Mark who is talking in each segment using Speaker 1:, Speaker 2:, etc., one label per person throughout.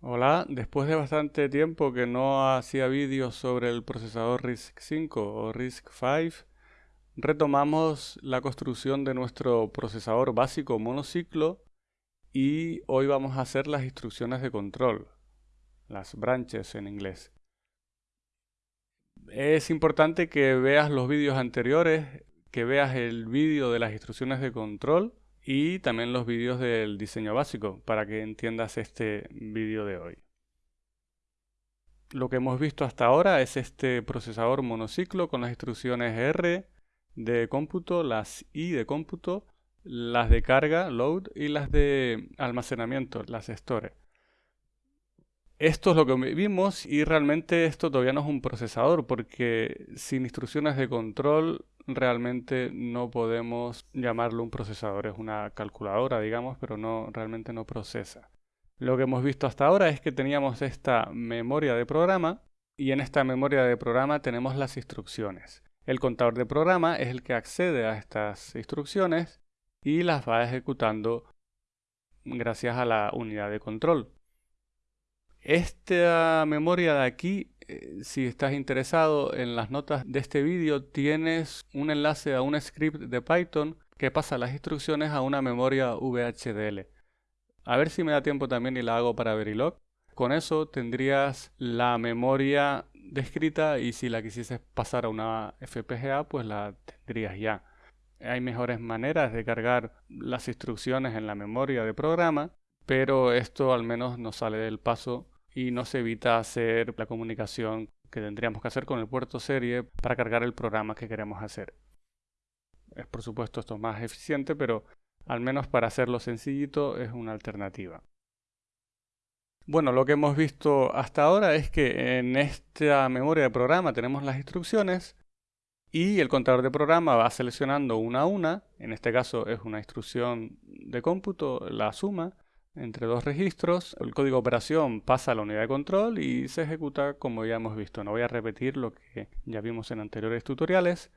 Speaker 1: Hola, después de bastante tiempo que no hacía vídeos sobre el procesador RISC-V o RISC-V, retomamos la construcción de nuestro procesador básico monociclo y hoy vamos a hacer las instrucciones de control, las branches en inglés. Es importante que veas los vídeos anteriores, que veas el vídeo de las instrucciones de control y también los vídeos del diseño básico para que entiendas este vídeo de hoy. Lo que hemos visto hasta ahora es este procesador monociclo con las instrucciones R de cómputo, las I de cómputo, las de carga, load, y las de almacenamiento, las store. Esto es lo que vimos y realmente esto todavía no es un procesador porque sin instrucciones de control realmente no podemos llamarlo un procesador, es una calculadora, digamos, pero no realmente no procesa. Lo que hemos visto hasta ahora es que teníamos esta memoria de programa y en esta memoria de programa tenemos las instrucciones. El contador de programa es el que accede a estas instrucciones y las va ejecutando gracias a la unidad de control. Esta memoria de aquí eh, si estás interesado en las notas de este vídeo, tienes un enlace a un script de Python que pasa las instrucciones a una memoria VHDL. A ver si me da tiempo también y la hago para Verilog. Con eso tendrías la memoria descrita y si la quisieses pasar a una FPGA, pues la tendrías ya. Hay mejores maneras de cargar las instrucciones en la memoria de programa, pero esto al menos nos sale del paso y no se evita hacer la comunicación que tendríamos que hacer con el puerto serie para cargar el programa que queremos hacer. Es por supuesto esto más eficiente, pero al menos para hacerlo sencillito es una alternativa. Bueno, lo que hemos visto hasta ahora es que en esta memoria de programa tenemos las instrucciones y el contador de programa va seleccionando una a una, en este caso es una instrucción de cómputo, la suma, entre dos registros, el código de operación pasa a la unidad de control y se ejecuta como ya hemos visto. No voy a repetir lo que ya vimos en anteriores tutoriales.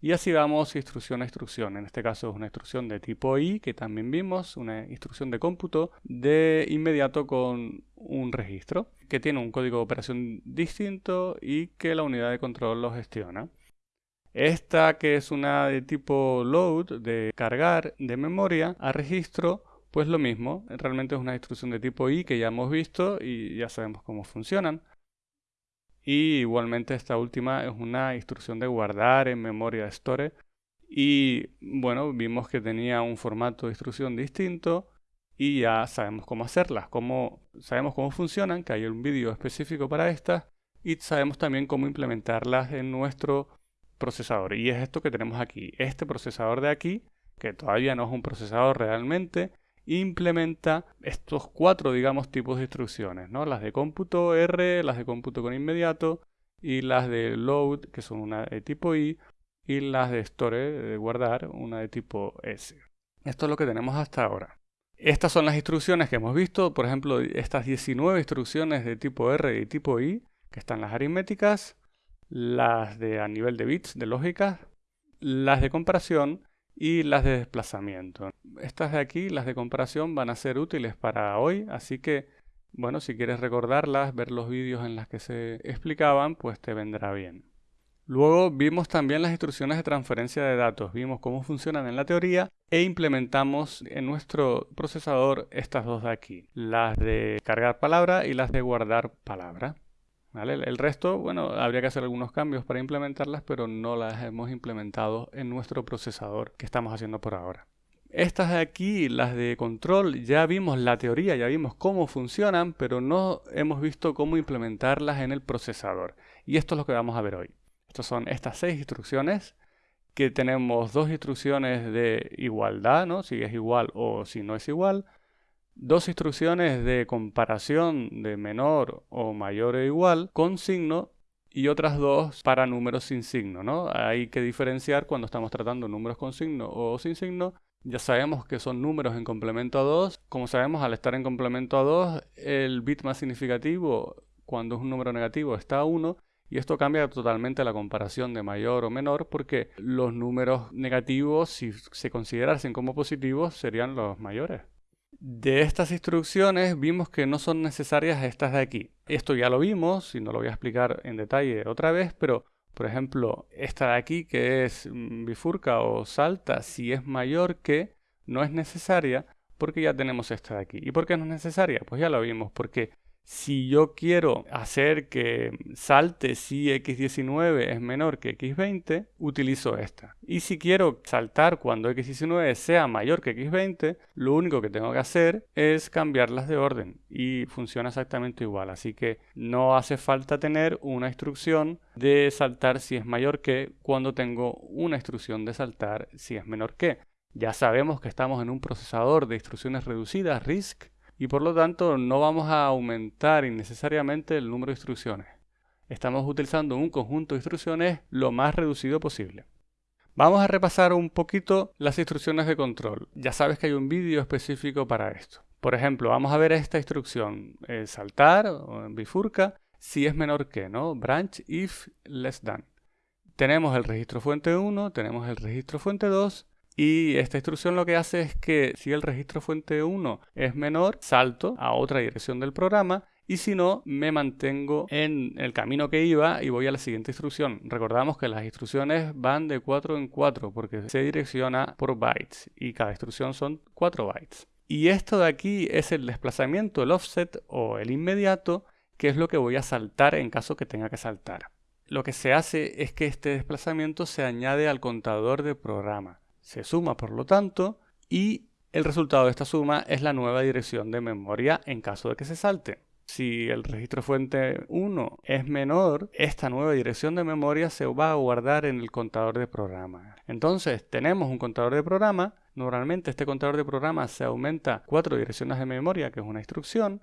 Speaker 1: Y así vamos instrucción a instrucción. En este caso es una instrucción de tipo I, que también vimos, una instrucción de cómputo de inmediato con un registro, que tiene un código de operación distinto y que la unidad de control lo gestiona. Esta que es una de tipo load, de cargar de memoria a registro, pues lo mismo, realmente es una instrucción de tipo I que ya hemos visto y ya sabemos cómo funcionan. Y igualmente esta última es una instrucción de guardar en memoria store. Y bueno, vimos que tenía un formato de instrucción distinto y ya sabemos cómo hacerlas, cómo, sabemos cómo funcionan, que hay un vídeo específico para estas y sabemos también cómo implementarlas en nuestro procesador. Y es esto que tenemos aquí, este procesador de aquí, que todavía no es un procesador realmente, implementa estos cuatro, digamos, tipos de instrucciones, ¿no? Las de cómputo R, las de cómputo con inmediato y las de load, que son una de tipo I, y las de store, de guardar, una de tipo S. Esto es lo que tenemos hasta ahora. Estas son las instrucciones que hemos visto, por ejemplo, estas 19 instrucciones de tipo R y tipo I, que están las aritméticas, las de a nivel de bits, de lógica, las de comparación y las de desplazamiento. Estas de aquí, las de comparación, van a ser útiles para hoy, así que, bueno, si quieres recordarlas, ver los vídeos en los que se explicaban, pues te vendrá bien. Luego vimos también las instrucciones de transferencia de datos, vimos cómo funcionan en la teoría e implementamos en nuestro procesador estas dos de aquí, las de cargar palabra y las de guardar palabra. El resto, bueno, habría que hacer algunos cambios para implementarlas, pero no las hemos implementado en nuestro procesador que estamos haciendo por ahora. Estas de aquí, las de control, ya vimos la teoría, ya vimos cómo funcionan, pero no hemos visto cómo implementarlas en el procesador. Y esto es lo que vamos a ver hoy. Estas son estas seis instrucciones, que tenemos dos instrucciones de igualdad, ¿no? si es igual o si no es igual, dos instrucciones de comparación de menor o mayor o igual con signo y otras dos para números sin signo, ¿no? Hay que diferenciar cuando estamos tratando números con signo o sin signo. Ya sabemos que son números en complemento a 2. Como sabemos, al estar en complemento a 2, el bit más significativo cuando es un número negativo está a 1 y esto cambia totalmente la comparación de mayor o menor porque los números negativos, si se considerasen como positivos, serían los mayores. De estas instrucciones vimos que no son necesarias estas de aquí. Esto ya lo vimos y no lo voy a explicar en detalle otra vez, pero por ejemplo, esta de aquí que es mm, bifurca o salta, si es mayor que, no es necesaria porque ya tenemos esta de aquí. ¿Y por qué no es necesaria? Pues ya lo vimos, porque si yo quiero hacer que salte si x19 es menor que x20, utilizo esta. Y si quiero saltar cuando x19 sea mayor que x20, lo único que tengo que hacer es cambiarlas de orden y funciona exactamente igual. Así que no hace falta tener una instrucción de saltar si es mayor que cuando tengo una instrucción de saltar si es menor que. Ya sabemos que estamos en un procesador de instrucciones reducidas, RISC, y por lo tanto no vamos a aumentar innecesariamente el número de instrucciones. Estamos utilizando un conjunto de instrucciones lo más reducido posible. Vamos a repasar un poquito las instrucciones de control. Ya sabes que hay un vídeo específico para esto. Por ejemplo, vamos a ver esta instrucción, eh, saltar o bifurca, si es menor que, ¿no? Branch if less than. Tenemos el registro fuente 1, tenemos el registro fuente 2 y esta instrucción lo que hace es que si el registro fuente 1 es menor, salto a otra dirección del programa y si no, me mantengo en el camino que iba y voy a la siguiente instrucción. Recordamos que las instrucciones van de 4 en 4 porque se direcciona por bytes y cada instrucción son 4 bytes. Y esto de aquí es el desplazamiento, el offset o el inmediato, que es lo que voy a saltar en caso que tenga que saltar. Lo que se hace es que este desplazamiento se añade al contador de programa se suma por lo tanto y el resultado de esta suma es la nueva dirección de memoria en caso de que se salte. Si el registro fuente 1 es menor, esta nueva dirección de memoria se va a guardar en el contador de programa. Entonces tenemos un contador de programa. Normalmente este contador de programa se aumenta cuatro direcciones de memoria, que es una instrucción,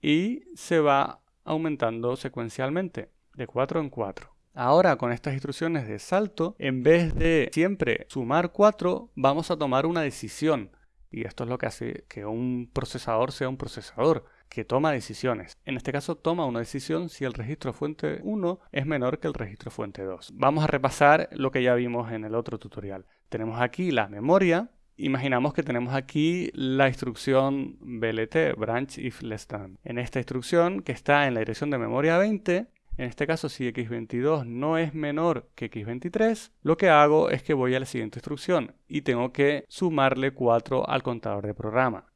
Speaker 1: y se va aumentando secuencialmente de 4 en 4. Ahora con estas instrucciones de salto, en vez de siempre sumar 4, vamos a tomar una decisión. Y esto es lo que hace que un procesador sea un procesador, que toma decisiones. En este caso toma una decisión si el registro fuente 1 es menor que el registro fuente 2. Vamos a repasar lo que ya vimos en el otro tutorial. Tenemos aquí la memoria. Imaginamos que tenemos aquí la instrucción BLT, branch if less than. En esta instrucción, que está en la dirección de memoria 20, en este caso, si x22 no es menor que x23, lo que hago es que voy a la siguiente instrucción y tengo que sumarle 4 al contador de programa.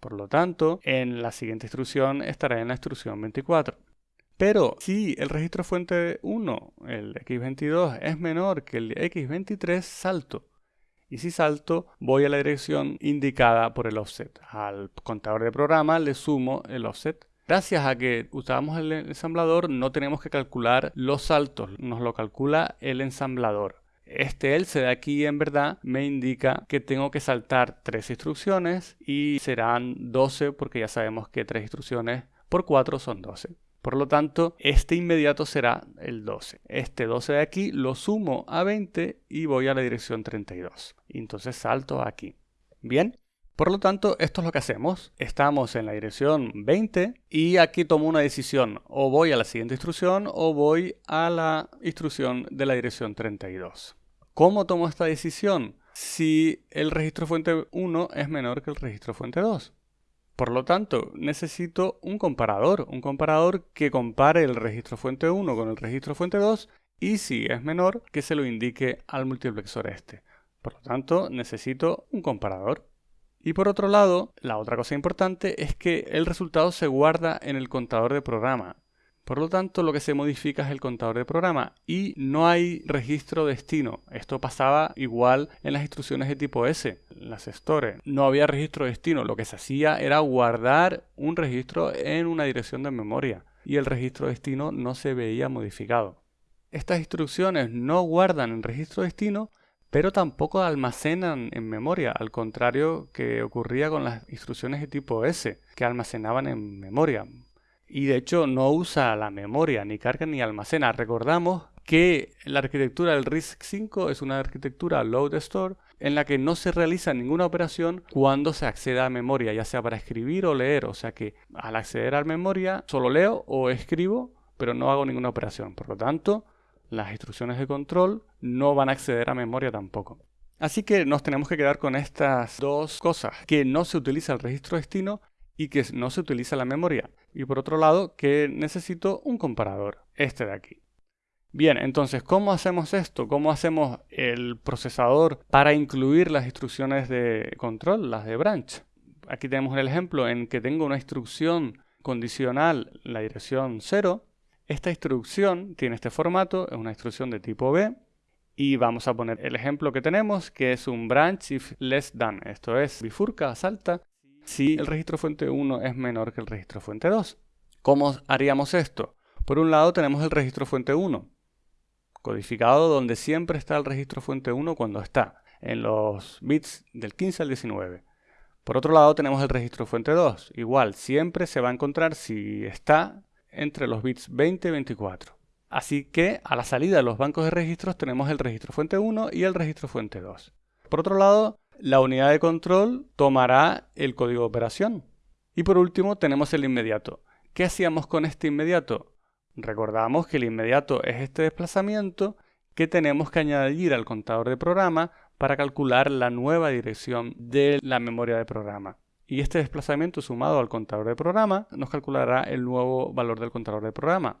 Speaker 1: Por lo tanto, en la siguiente instrucción estará en la instrucción 24. Pero si el registro fuente 1, el x22, es menor que el x23, salto. Y si salto, voy a la dirección indicada por el offset. Al contador de programa le sumo el offset Gracias a que usamos el ensamblador no tenemos que calcular los saltos, nos lo calcula el ensamblador. Este else de aquí en verdad me indica que tengo que saltar tres instrucciones y serán 12 porque ya sabemos que tres instrucciones por 4 son 12. Por lo tanto, este inmediato será el 12. Este 12 de aquí lo sumo a 20 y voy a la dirección 32. Y entonces salto aquí. Bien, por lo tanto, esto es lo que hacemos. Estamos en la dirección 20 y aquí tomo una decisión. O voy a la siguiente instrucción o voy a la instrucción de la dirección 32. ¿Cómo tomo esta decisión? Si el registro fuente 1 es menor que el registro fuente 2. Por lo tanto, necesito un comparador, un comparador que compare el registro fuente 1 con el registro fuente 2 y si es menor, que se lo indique al multiplexor este. Por lo tanto, necesito un comparador. Y por otro lado, la otra cosa importante es que el resultado se guarda en el contador de programa. Por lo tanto, lo que se modifica es el contador de programa y no hay registro destino. Esto pasaba igual en las instrucciones de tipo S, las store. No había registro destino. Lo que se hacía era guardar un registro en una dirección de memoria y el registro destino no se veía modificado. Estas instrucciones no guardan el registro destino, pero tampoco almacenan en memoria, al contrario que ocurría con las instrucciones de tipo S, que almacenaban en memoria. Y de hecho no usa la memoria, ni carga ni almacena. Recordamos que la arquitectura del RISC-V es una arquitectura load store en la que no se realiza ninguna operación cuando se accede a memoria, ya sea para escribir o leer. O sea que al acceder a memoria solo leo o escribo, pero no hago ninguna operación. Por lo tanto, las instrucciones de control no van a acceder a memoria tampoco. Así que nos tenemos que quedar con estas dos cosas, que no se utiliza el registro destino y que no se utiliza la memoria. Y por otro lado, que necesito un comparador, este de aquí. Bien, entonces, ¿cómo hacemos esto? ¿Cómo hacemos el procesador para incluir las instrucciones de control, las de branch? Aquí tenemos el ejemplo en que tengo una instrucción condicional, la dirección 0. Esta instrucción tiene este formato, es una instrucción de tipo B. Y vamos a poner el ejemplo que tenemos, que es un branch if less than. Esto es, bifurca, salta, si el registro fuente 1 es menor que el registro fuente 2. ¿Cómo haríamos esto? Por un lado tenemos el registro fuente 1 codificado donde siempre está el registro fuente 1 cuando está en los bits del 15 al 19. Por otro lado tenemos el registro fuente 2, igual siempre se va a encontrar si está entre los bits 20 y 24. Así que a la salida de los bancos de registros tenemos el registro fuente 1 y el registro fuente 2. Por otro lado, la unidad de control tomará el código de operación. Y por último tenemos el inmediato. ¿Qué hacíamos con este inmediato? Recordamos que el inmediato es este desplazamiento que tenemos que añadir al contador de programa para calcular la nueva dirección de la memoria de programa. Y este desplazamiento sumado al contador de programa nos calculará el nuevo valor del contador de programa.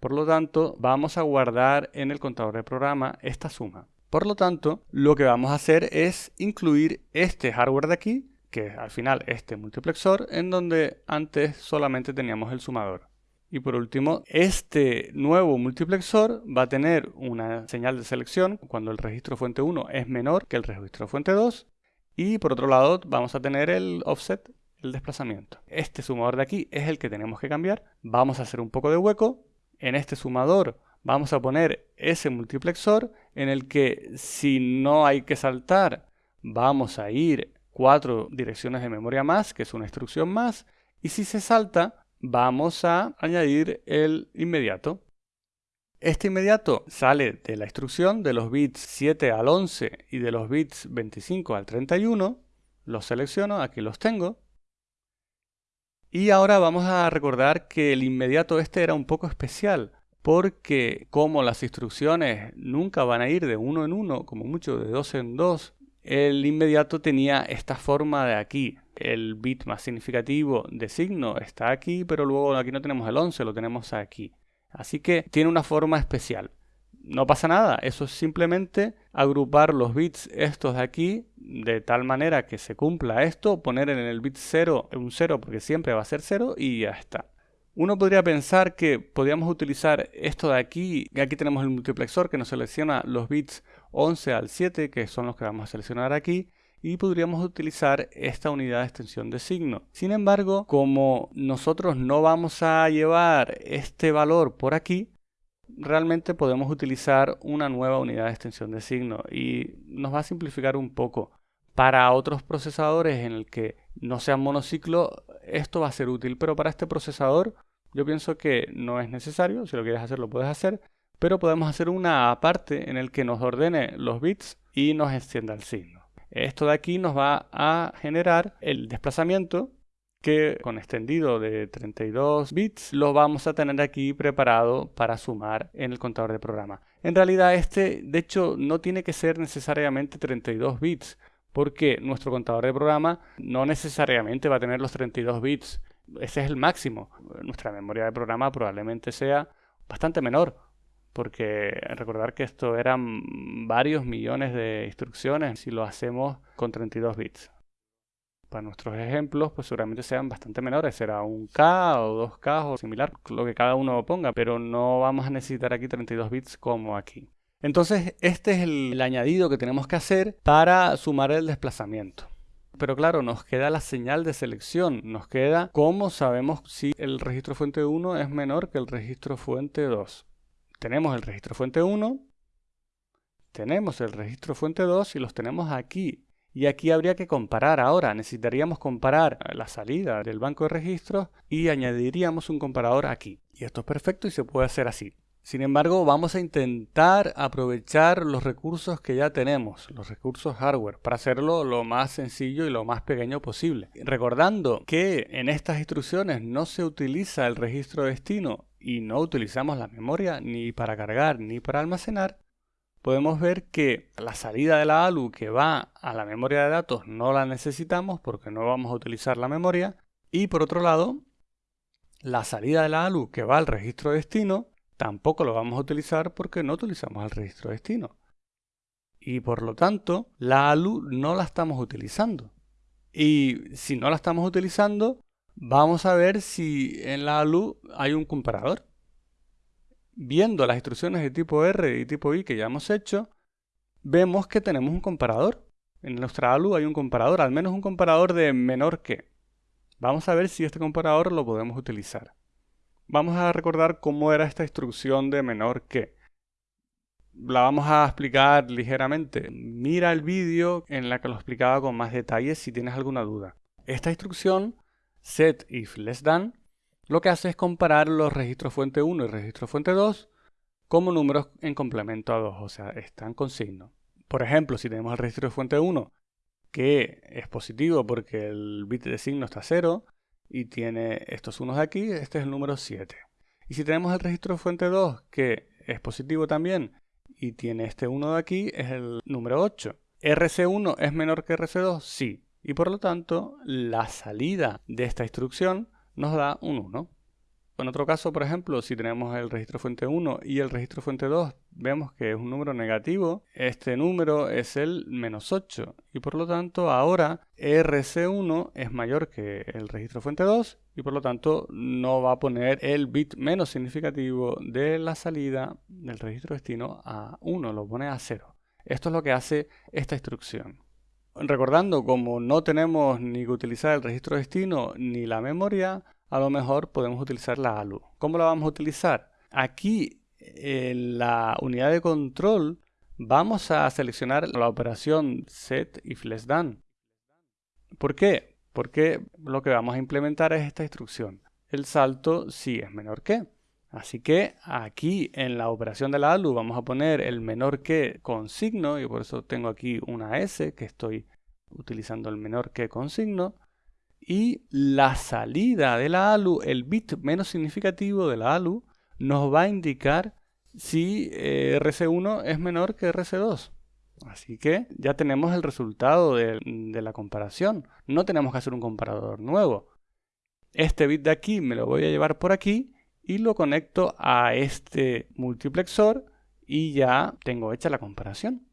Speaker 1: Por lo tanto, vamos a guardar en el contador de programa esta suma. Por lo tanto, lo que vamos a hacer es incluir este hardware de aquí, que es al final este multiplexor, en donde antes solamente teníamos el sumador. Y por último, este nuevo multiplexor va a tener una señal de selección cuando el registro fuente 1 es menor que el registro fuente 2. Y por otro lado vamos a tener el offset, el desplazamiento. Este sumador de aquí es el que tenemos que cambiar. Vamos a hacer un poco de hueco. En este sumador vamos a poner ese multiplexor en el que si no hay que saltar, vamos a ir cuatro direcciones de memoria más, que es una instrucción más. Y si se salta, vamos a añadir el inmediato. Este inmediato sale de la instrucción de los bits 7 al 11 y de los bits 25 al 31. Los selecciono, aquí los tengo. Y ahora vamos a recordar que el inmediato este era un poco especial, porque como las instrucciones nunca van a ir de uno en uno, como mucho de dos en dos, el inmediato tenía esta forma de aquí. El bit más significativo de signo está aquí, pero luego aquí no tenemos el 11, lo tenemos aquí. Así que tiene una forma especial. No pasa nada, eso es simplemente agrupar los bits estos de aquí de tal manera que se cumpla esto, poner en el bit 0 un 0 porque siempre va a ser 0 y ya está. Uno podría pensar que podríamos utilizar esto de aquí, aquí tenemos el multiplexor que nos selecciona los bits 11 al 7, que son los que vamos a seleccionar aquí, y podríamos utilizar esta unidad de extensión de signo. Sin embargo, como nosotros no vamos a llevar este valor por aquí, realmente podemos utilizar una nueva unidad de extensión de signo y nos va a simplificar un poco. Para otros procesadores en el que no sean monociclo, esto va a ser útil, pero para este procesador yo pienso que no es necesario, si lo quieres hacer lo puedes hacer, pero podemos hacer una aparte en el que nos ordene los bits y nos extienda el signo. Esto de aquí nos va a generar el desplazamiento que con extendido de 32 bits lo vamos a tener aquí preparado para sumar en el contador de programa. En realidad este de hecho no tiene que ser necesariamente 32 bits porque nuestro contador de programa no necesariamente va a tener los 32 bits. Ese es el máximo. Nuestra memoria de programa probablemente sea bastante menor, porque recordar que esto eran varios millones de instrucciones si lo hacemos con 32 bits. Para nuestros ejemplos, pues seguramente sean bastante menores, será un K o 2K o similar, lo que cada uno ponga, pero no vamos a necesitar aquí 32 bits como aquí. Entonces, este es el, añadido que tenemos que hacer para sumar el desplazamiento. Pero claro, nos queda la señal de selección, nos queda cómo sabemos si el registro fuente 1 es menor que el registro fuente 2. Tenemos el registro fuente 1, tenemos el registro fuente 2 y los tenemos aquí. Y aquí habría que comparar ahora, necesitaríamos comparar la salida del banco de registros y añadiríamos un comparador aquí. Y esto es perfecto y se puede hacer así. Sin embargo, vamos a intentar aprovechar los recursos que ya tenemos, los recursos hardware, para hacerlo lo más sencillo y lo más pequeño posible. Recordando que en estas instrucciones no se utiliza el registro destino y no utilizamos la memoria ni para cargar ni para almacenar, podemos ver que la salida de la ALU que va a la memoria de datos no la necesitamos porque no vamos a utilizar la memoria. Y por otro lado, la salida de la ALU que va al registro destino tampoco lo vamos a utilizar porque no utilizamos el registro destino. Y por lo tanto, la ALU no la estamos utilizando. Y si no la estamos utilizando, vamos a ver si en la ALU hay un comparador. Viendo las instrucciones de tipo R y tipo I que ya hemos hecho, vemos que tenemos un comparador. En nuestra ALU hay un comparador, al menos un comparador de menor que. Vamos a ver si este comparador lo podemos utilizar. Vamos a recordar cómo era esta instrucción de menor que. La vamos a explicar ligeramente. Mira el vídeo en la que lo explicaba con más detalles si tienes alguna duda. Esta instrucción, set if less than, lo que hace es comparar los registros fuente 1 y registro fuente 2 como números en complemento a 2, o sea, están con signo. Por ejemplo, si tenemos el registro de fuente 1 que es positivo porque el bit de signo está 0 y tiene estos unos de aquí, este es el número 7. Y si tenemos el registro de fuente 2 que es positivo también y tiene este 1 de aquí, es el número 8. ¿RC1 es menor que RC2? Sí. Y por lo tanto, la salida de esta instrucción nos da un 1. En otro caso, por ejemplo, si tenemos el registro fuente 1 y el registro fuente 2, vemos que es un número negativo, este número es el menos 8 y por lo tanto ahora RC1 es mayor que el registro fuente 2 y por lo tanto no va a poner el bit menos significativo de la salida del registro destino a 1, lo pone a 0. Esto es lo que hace esta instrucción. Recordando, como no tenemos ni que utilizar el registro destino ni la memoria, a lo mejor podemos utilizar la ALU. ¿Cómo la vamos a utilizar? Aquí en la unidad de control vamos a seleccionar la operación set if less than. ¿Por qué? Porque lo que vamos a implementar es esta instrucción. El salto si es menor que. Así que aquí en la operación de la ALU vamos a poner el menor que con signo y por eso tengo aquí una S que estoy utilizando el menor que con signo y la salida de la ALU, el bit menos significativo de la ALU, nos va a indicar si eh, RC1 es menor que RC2. Así que ya tenemos el resultado de, de la comparación. No tenemos que hacer un comparador nuevo. Este bit de aquí me lo voy a llevar por aquí y lo conecto a este multiplexor y ya tengo hecha la comparación.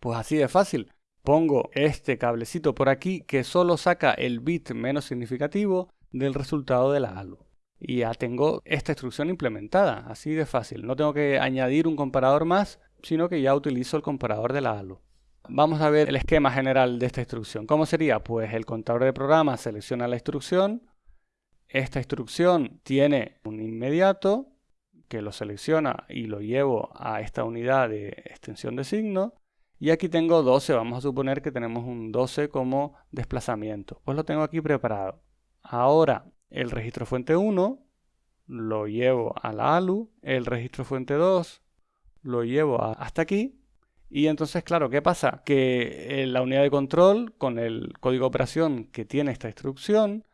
Speaker 1: Pues así de fácil. Pongo este cablecito por aquí que solo saca el bit menos significativo del resultado de la ALU. Y ya tengo esta instrucción implementada, así de fácil. No tengo que añadir un comparador más, sino que ya utilizo el comparador de la ALU. Vamos a ver el esquema general de esta instrucción. ¿Cómo sería? Pues el contador de programa selecciona la instrucción, esta instrucción tiene un inmediato que lo selecciona y lo llevo a esta unidad de extensión de signo. Y aquí tengo 12, vamos a suponer que tenemos un 12 como desplazamiento. Pues lo tengo aquí preparado. Ahora el registro fuente 1 lo llevo a la ALU, el registro fuente 2 lo llevo hasta aquí. Y entonces, claro, ¿qué pasa? Que la unidad de control con el código de operación que tiene esta instrucción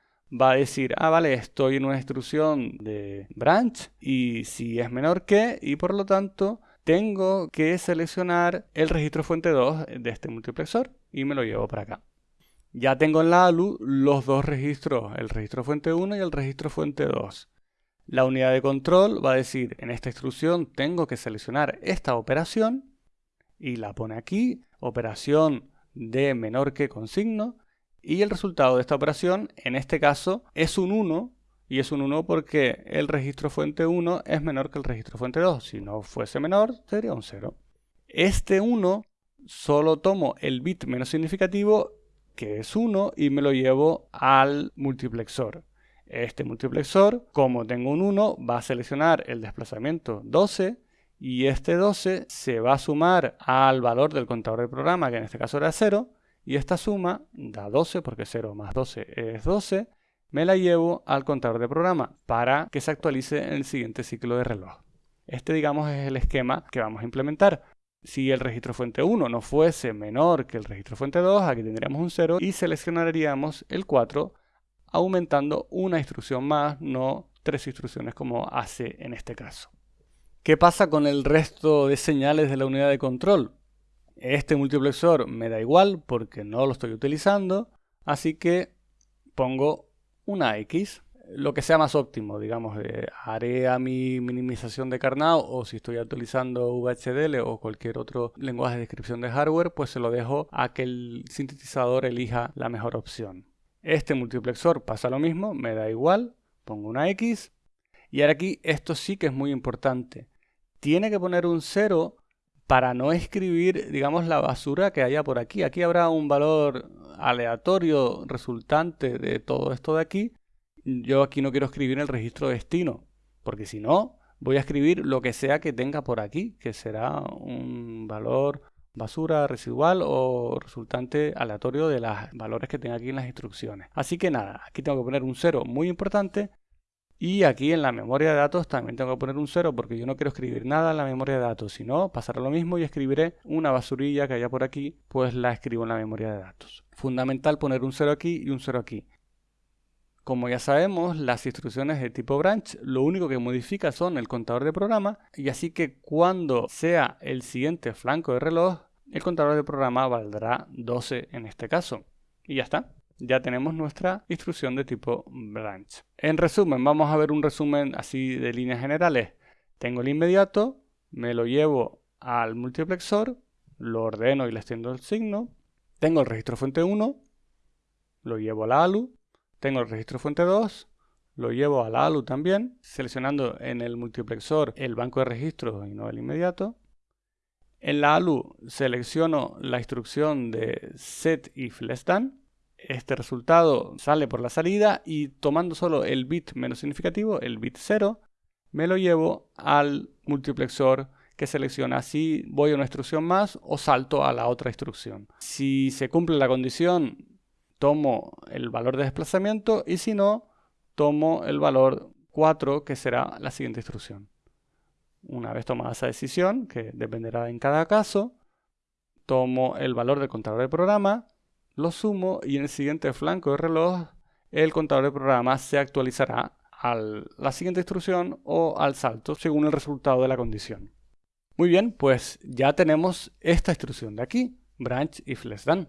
Speaker 1: va a decir, ah, vale, estoy en una instrucción de branch y si es menor que, y por lo tanto tengo que seleccionar el registro fuente 2 de este multiplexor y me lo llevo para acá. Ya tengo en la ALU los dos registros, el registro fuente 1 y el registro fuente 2. La unidad de control va a decir, en esta instrucción tengo que seleccionar esta operación y la pone aquí, operación de menor que con signo, y el resultado de esta operación, en este caso, es un 1, y es un 1 porque el registro fuente 1 es menor que el registro fuente 2. Si no fuese menor, sería un 0. Este 1 solo tomo el bit menos significativo, que es 1, y me lo llevo al multiplexor. Este multiplexor, como tengo un 1, va a seleccionar el desplazamiento 12, y este 12 se va a sumar al valor del contador del programa, que en este caso era 0, y esta suma da 12 porque 0 más 12 es 12. Me la llevo al contador de programa para que se actualice en el siguiente ciclo de reloj. Este digamos es el esquema que vamos a implementar. Si el registro fuente 1 no fuese menor que el registro fuente 2, aquí tendríamos un 0 y seleccionaríamos el 4 aumentando una instrucción más, no tres instrucciones como hace en este caso. ¿Qué pasa con el resto de señales de la unidad de control? Este multiplexor me da igual porque no lo estoy utilizando, así que pongo una X lo que sea más óptimo, digamos, haré a mi minimización de Carnot o si estoy actualizando VHDL o cualquier otro lenguaje de descripción de hardware, pues se lo dejo a que el sintetizador elija la mejor opción. Este multiplexor pasa lo mismo, me da igual, pongo una X y ahora aquí esto sí que es muy importante. Tiene que poner un 0 para no escribir, digamos, la basura que haya por aquí. Aquí habrá un valor aleatorio resultante de todo esto de aquí yo aquí no quiero escribir el registro destino, porque si no, voy a escribir lo que sea que tenga por aquí, que será un valor basura residual o resultante aleatorio de los valores que tenga aquí en las instrucciones. Así que nada, aquí tengo que poner un 0 muy importante y aquí en la memoria de datos también tengo que poner un 0 porque yo no quiero escribir nada en la memoria de datos, sino pasará lo mismo y escribiré una basurilla que haya por aquí, pues la escribo en la memoria de datos. Fundamental poner un 0 aquí y un 0 aquí. Como ya sabemos, las instrucciones de tipo branch lo único que modifica son el contador de programa y así que cuando sea el siguiente flanco de reloj, el contador de programa valdrá 12 en este caso. Y ya está, ya tenemos nuestra instrucción de tipo branch. En resumen, vamos a ver un resumen así de líneas generales. Tengo el inmediato, me lo llevo al multiplexor, lo ordeno y le extiendo el signo. Tengo el registro fuente 1, lo llevo a la ALU, tengo el registro fuente 2, lo llevo a la ALU también, seleccionando en el multiplexor el banco de registros y no el inmediato. En la ALU selecciono la instrucción de set if less than. Este resultado sale por la salida y tomando solo el bit menos significativo, el bit 0, me lo llevo al multiplexor que selecciona si voy a una instrucción más o salto a la otra instrucción. Si se cumple la condición tomo el valor de desplazamiento y si no, tomo el valor 4 que será la siguiente instrucción. Una vez tomada esa decisión, que dependerá en cada caso, tomo el valor del contador de programa, lo sumo y en el siguiente flanco de reloj el contador de programa se actualizará a la siguiente instrucción o al salto según el resultado de la condición. Muy bien, pues ya tenemos esta instrucción de aquí, branch if less than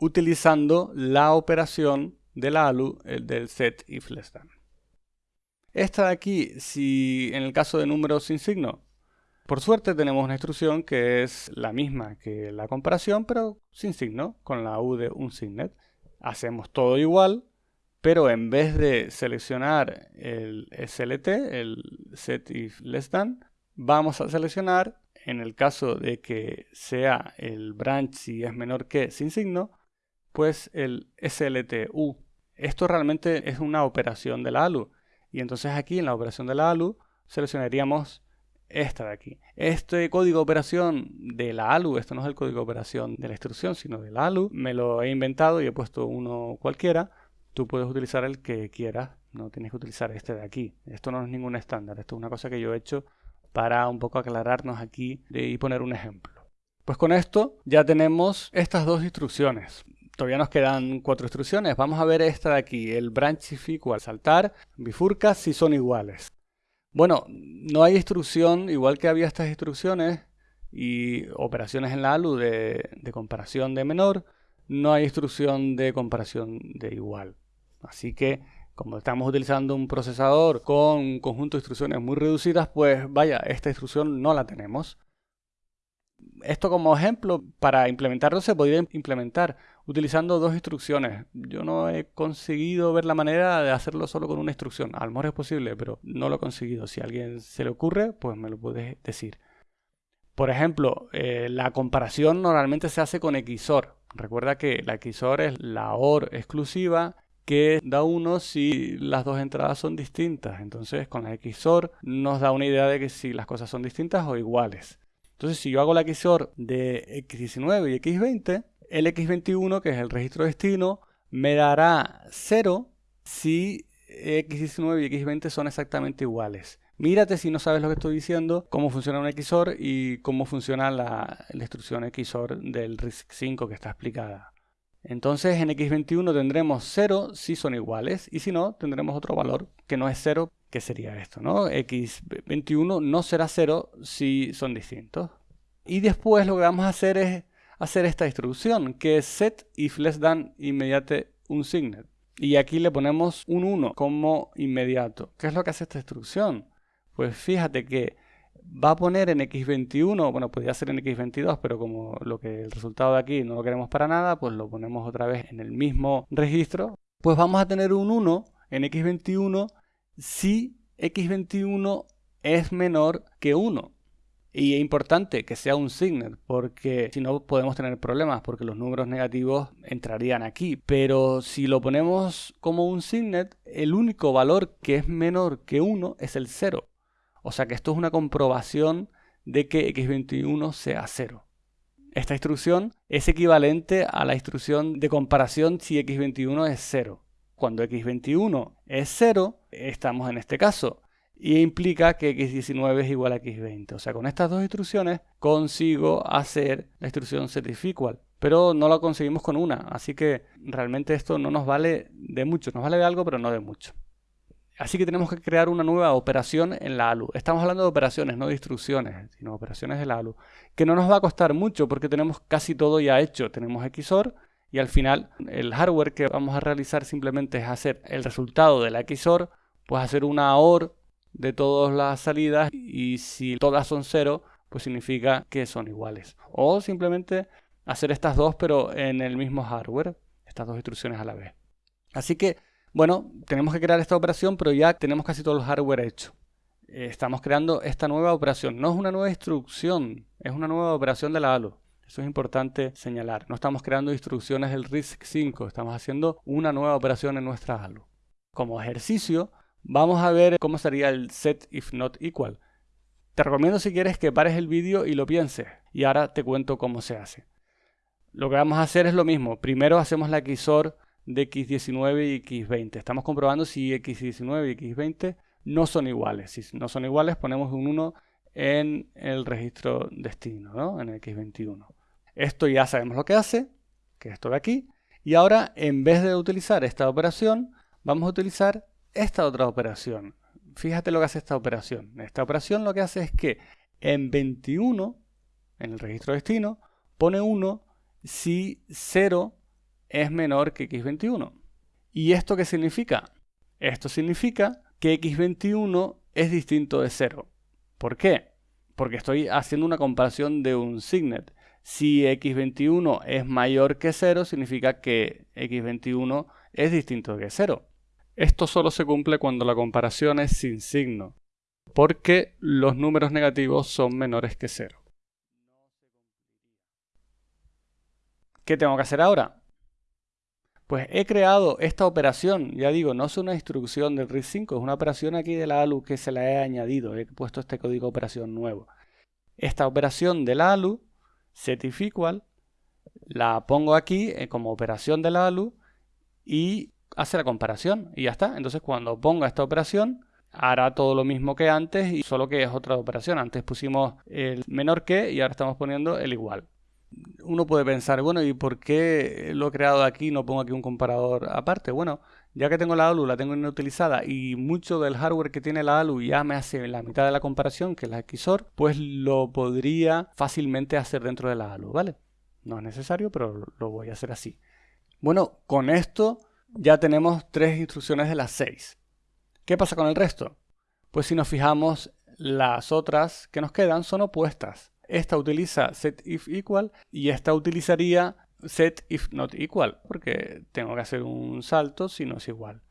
Speaker 1: utilizando la operación de la ALU del set if less than. Esta de aquí, si en el caso de números sin signo, por suerte tenemos una instrucción que es la misma que la comparación, pero sin signo, con la U de un signet. Hacemos todo igual, pero en vez de seleccionar el SLT, el set if less than, vamos a seleccionar, en el caso de que sea el branch si es menor que sin signo, pues el SLTU. Esto realmente es una operación de la ALU. Y entonces aquí en la operación de la ALU seleccionaríamos esta de aquí. Este código de operación de la ALU, esto no es el código de operación de la instrucción, sino de la ALU, me lo he inventado y he puesto uno cualquiera. Tú puedes utilizar el que quieras, no tienes que utilizar este de aquí. Esto no es ningún estándar, esto es una cosa que yo he hecho para un poco aclararnos aquí y poner un ejemplo. Pues con esto ya tenemos estas dos instrucciones todavía nos quedan cuatro instrucciones. Vamos a ver esta de aquí, el branch if equal, saltar, bifurca si son iguales. Bueno, no hay instrucción, igual que había estas instrucciones y operaciones en la ALU de, comparación de menor, no hay instrucción de comparación de igual. Así que como estamos utilizando un procesador con un conjunto de instrucciones muy reducidas, pues vaya, esta instrucción no la tenemos. Esto como ejemplo, para implementarlo se podría implementar utilizando dos instrucciones. Yo no he conseguido ver la manera de hacerlo solo con una instrucción. A lo mejor es posible, pero no lo he conseguido. Si a alguien se le ocurre, pues me lo puedes decir. Por ejemplo, eh, la comparación normalmente se hace con XOR. Recuerda que la XOR es la OR exclusiva que da 1 si las dos entradas son distintas. Entonces, con la XOR nos da una idea de que si las cosas son distintas o iguales. Entonces, si yo hago la XOR de X19 y X20, el X21, que es el registro destino, me dará 0 si X19 y X20 son exactamente iguales. Mírate si no sabes lo que estoy diciendo, cómo funciona un XOR y cómo funciona la, instrucción XOR del RISC-5 que está explicada. Entonces en X21 tendremos 0 si son iguales y si no tendremos otro valor que no es 0 ¿Qué sería esto? ¿no? x21 no será 0 si son distintos. Y después lo que vamos a hacer es hacer esta instrucción, que es set if less than inmediate un signet. Y aquí le ponemos un 1 como inmediato. ¿Qué es lo que hace esta instrucción? Pues fíjate que va a poner en x21, bueno, podría ser en x22, pero como lo que el resultado de aquí no lo queremos para nada, pues lo ponemos otra vez en el mismo registro. Pues vamos a tener un 1 en x21 si x21 es menor que 1. Y es importante que sea un signet, porque si no podemos tener problemas, porque los números negativos entrarían aquí. Pero si lo ponemos como un signet, el único valor que es menor que 1 es el 0. O sea que esto es una comprobación de que x21 sea 0. Esta instrucción es equivalente a la instrucción de comparación si x21 es 0. Cuando x21 es 0, estamos en este caso y implica que x19 es igual a x20. O sea, con estas dos instrucciones consigo hacer la instrucción equal, pero no la conseguimos con una, así que realmente esto no nos vale de mucho, nos vale de algo, pero no de mucho. Así que tenemos que crear una nueva operación en la ALU. Estamos hablando de operaciones, no de instrucciones, sino operaciones de la ALU, que no nos va a costar mucho porque tenemos casi todo ya hecho. Tenemos XOR y al final el hardware que vamos a realizar simplemente es hacer el resultado de la XOR, pues hacer una OR de todas las salidas y si todas son cero, pues significa que son iguales. O simplemente hacer estas dos pero en el mismo hardware, estas dos instrucciones a la vez. Así que, bueno, tenemos que crear esta operación, pero ya tenemos casi todo el hardware hecho. Estamos creando esta nueva operación. No es una nueva instrucción, es una nueva operación de la ALU. Eso es importante señalar. No estamos creando instrucciones del RISC-5, estamos haciendo una nueva operación en nuestra ALU. Como ejercicio, Vamos a ver cómo sería el set if not equal. Te recomiendo si quieres que pares el vídeo y lo pienses. Y ahora te cuento cómo se hace. Lo que vamos a hacer es lo mismo. Primero hacemos la XOR de x19 y x20. Estamos comprobando si x19 y x20 no son iguales. Si no son iguales ponemos un 1 en el registro destino, ¿no? en el x21. Esto ya sabemos lo que hace, que es esto de aquí. Y ahora en vez de utilizar esta operación, vamos a utilizar esta otra operación. Fíjate lo que hace esta operación. Esta operación lo que hace es que en 21, en el registro destino, pone 1 si 0 es menor que x21. ¿Y esto qué significa? Esto significa que x21 es distinto de 0. ¿Por qué? Porque estoy haciendo una comparación de un signet. Si x21 es mayor que 0, significa que x21 es distinto de 0. Esto solo se cumple cuando la comparación es sin signo, porque los números negativos son menores que cero. ¿Qué tengo que hacer ahora? Pues he creado esta operación, ya digo, no es una instrucción del RISC-5, es una operación aquí de la ALU que se la he añadido, he puesto este código de operación nuevo. Esta operación de la ALU, equal, la pongo aquí eh, como operación de la ALU y hace la comparación y ya está. Entonces cuando ponga esta operación hará todo lo mismo que antes y solo que es otra operación. Antes pusimos el menor que y ahora estamos poniendo el igual. Uno puede pensar, bueno, ¿y por qué lo he creado aquí no pongo aquí un comparador aparte? Bueno, ya que tengo la ALU, la tengo inutilizada y mucho del hardware que tiene la ALU ya me hace la mitad de la comparación, que es la XOR, pues lo podría fácilmente hacer dentro de la ALU, ¿vale? No es necesario, pero lo voy a hacer así. Bueno, con esto ya tenemos tres instrucciones de las seis. ¿Qué pasa con el resto? Pues si nos fijamos, las otras que nos quedan son opuestas. Esta utiliza set if equal y esta utilizaría set if not equal, porque tengo que hacer un salto si no es igual.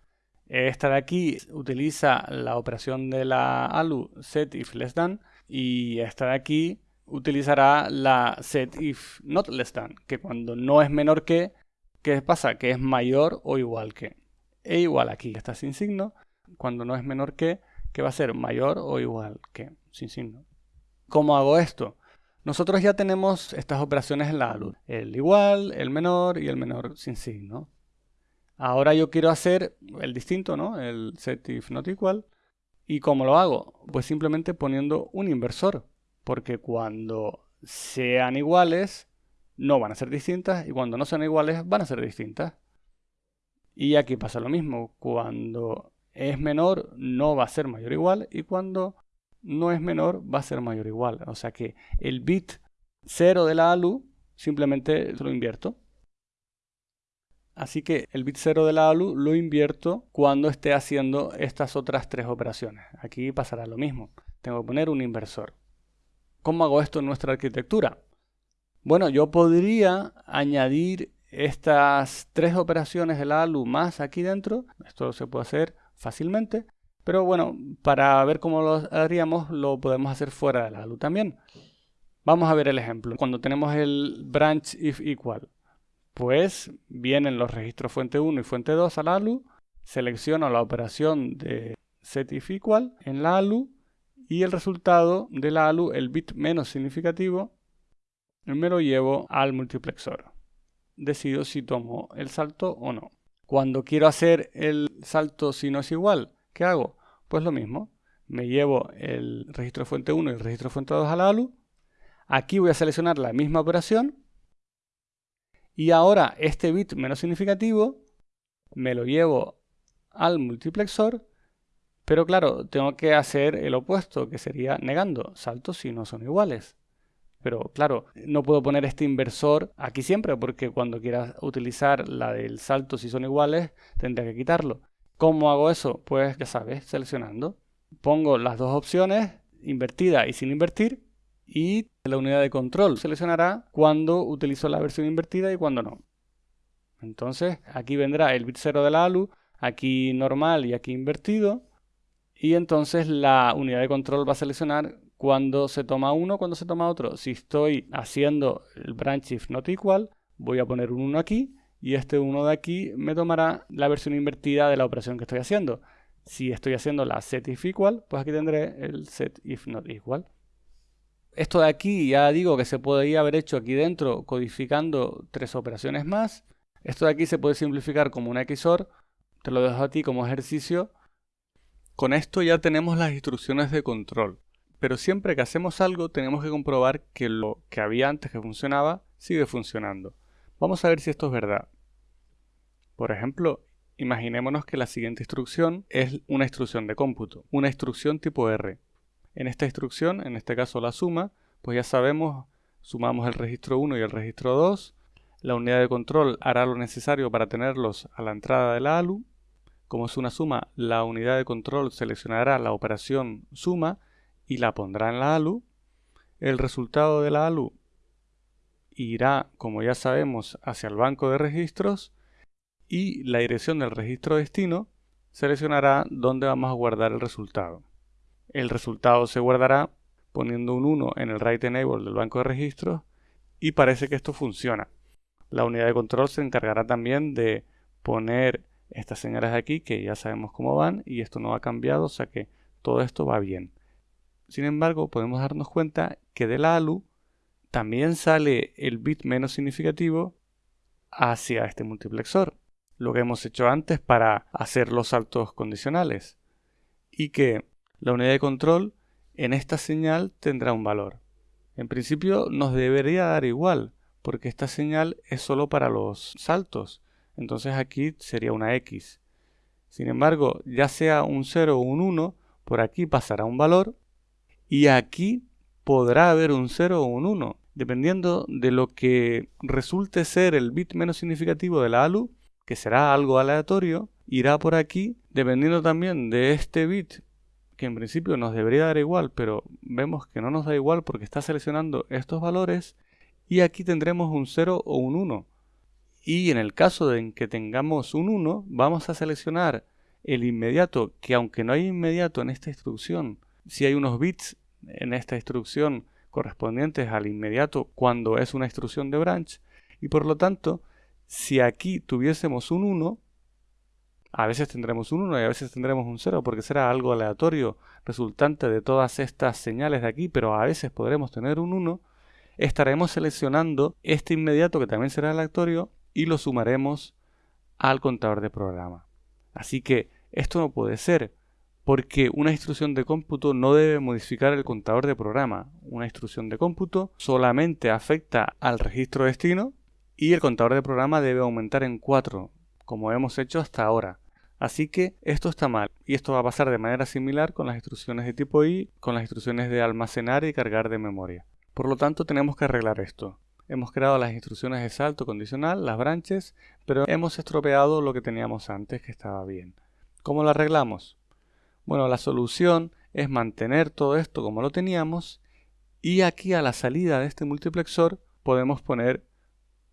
Speaker 1: Esta de aquí utiliza la operación de la ALU set if less than y esta de aquí utilizará la set if not less than, que cuando no es menor que ¿Qué pasa? Que es mayor o igual que. E igual aquí está sin signo. Cuando no es menor que, que va a ser mayor o igual que, sin signo. ¿Cómo hago esto? Nosotros ya tenemos estas operaciones en la ALU. El igual, el menor y el menor sin signo. Ahora yo quiero hacer el distinto, ¿no? El set if not equal. ¿Y cómo lo hago? Pues simplemente poniendo un inversor. Porque cuando sean iguales, no van a ser distintas y cuando no sean iguales van a ser distintas. Y aquí pasa lo mismo, cuando es menor no va a ser mayor o igual y cuando no es menor va a ser mayor o igual. O sea que el bit 0 de la ALU simplemente lo invierto. Así que el bit 0 de la ALU lo invierto cuando esté haciendo estas otras tres operaciones. Aquí pasará lo mismo. Tengo que poner un inversor. ¿Cómo hago esto en nuestra arquitectura? Bueno, yo podría añadir estas tres operaciones de la ALU más aquí dentro. Esto se puede hacer fácilmente. Pero bueno, para ver cómo lo haríamos, lo podemos hacer fuera de la ALU también. Vamos a ver el ejemplo. Cuando tenemos el branch if equal, pues vienen los registros fuente 1 y fuente 2 a la ALU, selecciono la operación de set if equal en la ALU y el resultado de la ALU, el bit menos significativo, me lo llevo al multiplexor. Decido si tomo el salto o no. Cuando quiero hacer el salto si no es igual, ¿qué hago? Pues lo mismo. Me llevo el registro fuente 1 y el registro fuente 2 a la ALU. Aquí voy a seleccionar la misma operación. Y ahora este bit menos significativo me lo llevo al multiplexor pero claro, tengo que hacer el opuesto, que sería negando saltos si no son iguales. Pero claro, no puedo poner este inversor aquí siempre porque cuando quiera utilizar la del salto si son iguales, tendría que quitarlo. ¿Cómo hago eso? Pues ya sabes, seleccionando. Pongo las dos opciones, invertida y sin invertir, y la unidad de control seleccionará cuando utilizo la versión invertida y cuando no. Entonces aquí vendrá el bit 0 de la ALU, aquí normal y aquí invertido, y entonces la unidad de control va a seleccionar cuando se toma uno, cuando se toma otro. Si estoy haciendo el branch if not equal, voy a poner un 1 aquí y este 1 de aquí me tomará la versión invertida de la operación que estoy haciendo. Si estoy haciendo la set if equal, pues aquí tendré el set if not equal. Esto de aquí ya digo que se podría haber hecho aquí dentro codificando tres operaciones más. Esto de aquí se puede simplificar como un XOR. Te lo dejo a ti como ejercicio con esto ya tenemos las instrucciones de control, pero siempre que hacemos algo tenemos que comprobar que lo que había antes que funcionaba sigue funcionando. Vamos a ver si esto es verdad. Por ejemplo, imaginémonos que la siguiente instrucción es una instrucción de cómputo, una instrucción tipo R. En esta instrucción, en este caso la suma, pues ya sabemos, sumamos el registro 1 y el registro 2, la unidad de control hará lo necesario para tenerlos a la entrada de la ALU, como es una suma, la unidad de control seleccionará la operación suma y la pondrá en la ALU. El resultado de la ALU irá, como ya sabemos, hacia el banco de registros y la dirección del registro destino seleccionará dónde vamos a guardar el resultado. El resultado se guardará poniendo un 1 en el write enable del banco de registros y parece que esto funciona. La unidad de control se encargará también de poner estas señales aquí que ya sabemos cómo van y esto no ha cambiado, o sea que todo esto va bien. Sin embargo, podemos darnos cuenta que de la ALU también sale el bit menos significativo hacia este multiplexor, lo que hemos hecho antes para hacer los saltos condicionales, y que la unidad de control en esta señal tendrá un valor. En principio nos debería dar igual, porque esta señal es solo para los saltos, entonces aquí sería una x. Sin embargo, ya sea un 0 o un 1, por aquí pasará un valor y aquí podrá haber un 0 o un 1, dependiendo de lo que resulte ser el bit menos significativo de la ALU, que será algo aleatorio, irá por aquí, dependiendo también de este bit, que en principio nos debería dar igual, pero vemos que no nos da igual porque está seleccionando estos valores, y aquí tendremos un 0 o un 1. Y en el caso de en que tengamos un 1, vamos a seleccionar el inmediato, que aunque no hay inmediato en esta instrucción, si hay unos bits en esta instrucción correspondientes al inmediato cuando es una instrucción de branch, y por lo tanto, si aquí tuviésemos un 1, a veces tendremos un 1 y a veces tendremos un 0 porque será algo aleatorio resultante de todas estas señales de aquí, pero a veces podremos tener un 1, estaremos seleccionando este inmediato que también será aleatorio y lo sumaremos al contador de programa. Así que esto no puede ser, porque una instrucción de cómputo no debe modificar el contador de programa. Una instrucción de cómputo solamente afecta al registro destino y el contador de programa debe aumentar en 4, como hemos hecho hasta ahora. Así que esto está mal y esto va a pasar de manera similar con las instrucciones de tipo I, con las instrucciones de almacenar y cargar de memoria. Por lo tanto tenemos que arreglar esto. Hemos creado las instrucciones de salto condicional, las branches, pero hemos estropeado lo que teníamos antes que estaba bien. ¿Cómo lo arreglamos? Bueno, la solución es mantener todo esto como lo teníamos y aquí a la salida de este multiplexor podemos poner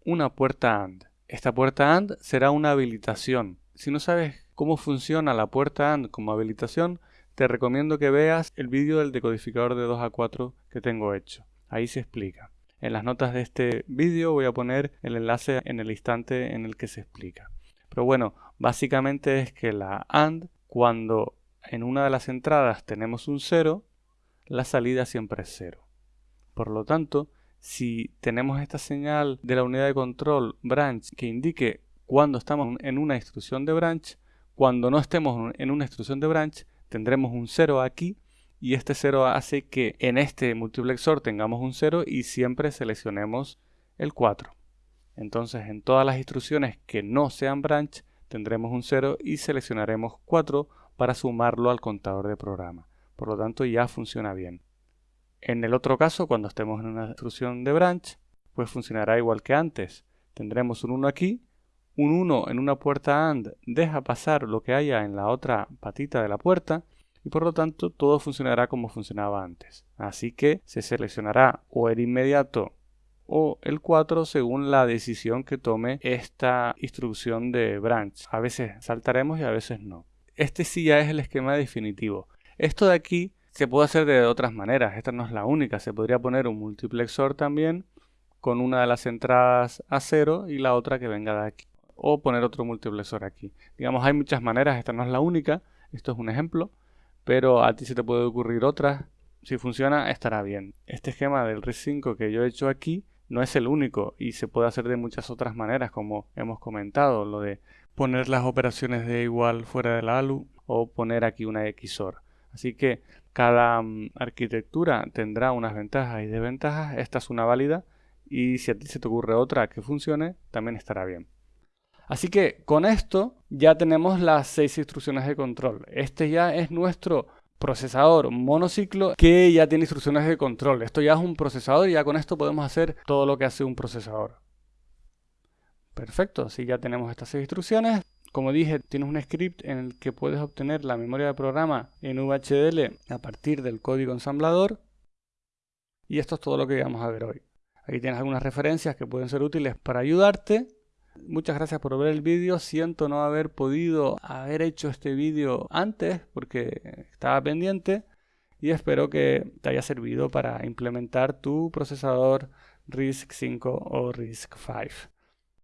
Speaker 1: una puerta AND. Esta puerta AND será una habilitación. Si no sabes cómo funciona la puerta AND como habilitación, te recomiendo que veas el vídeo del decodificador de 2 a 4 que tengo hecho. Ahí se explica. En las notas de este vídeo voy a poner el enlace en el instante en el que se explica. Pero bueno, básicamente es que la AND, cuando en una de las entradas tenemos un 0, la salida siempre es 0. Por lo tanto, si tenemos esta señal de la unidad de control branch que indique cuando estamos en una instrucción de branch, cuando no estemos en una instrucción de branch, tendremos un 0 aquí y este 0 hace que en este multiplexor tengamos un 0 y siempre seleccionemos el 4. Entonces en todas las instrucciones que no sean branch tendremos un 0 y seleccionaremos 4 para sumarlo al contador de programa. Por lo tanto ya funciona bien. En el otro caso, cuando estemos en una instrucción de branch, pues funcionará igual que antes. Tendremos un 1 aquí un 1 en una puerta AND deja pasar lo que haya en la otra patita de la puerta y por lo tanto todo funcionará como funcionaba antes. Así que se seleccionará o el inmediato o el 4 según la decisión que tome esta instrucción de branch. A veces saltaremos y a veces no. Este sí ya es el esquema definitivo. Esto de aquí se puede hacer de otras maneras. Esta no es la única. Se podría poner un multiplexor también con una de las entradas a 0 y la otra que venga de aquí o poner otro multiplexor aquí. Digamos, hay muchas maneras, esta no es la única, esto es un ejemplo, pero a ti se te puede ocurrir otras. Si funciona, estará bien. Este esquema del RISC-5 que yo he hecho aquí no es el único y se puede hacer de muchas otras maneras, como hemos comentado, lo de poner las operaciones de igual fuera de la ALU o poner aquí una XOR. Así que cada mm, arquitectura tendrá unas ventajas y desventajas. Esta es una válida y si a ti se te ocurre otra que funcione, también estará bien. Así que con esto ya tenemos las seis instrucciones de control. Este ya es nuestro procesador monociclo que ya tiene instrucciones de control. Esto ya es un procesador y ya con esto podemos hacer todo lo que hace un procesador. Perfecto, así ya tenemos estas instrucciones. Como dije, tienes un script en el que puedes obtener la memoria de programa en VHDL a partir del código ensamblador. Y esto es todo lo que vamos a ver hoy. Aquí tienes algunas referencias que pueden ser útiles para ayudarte. Muchas gracias por ver el vídeo. Siento no haber podido haber hecho este vídeo antes porque estaba pendiente y espero que te haya servido para implementar tu procesador RISC 5 o RISC 5.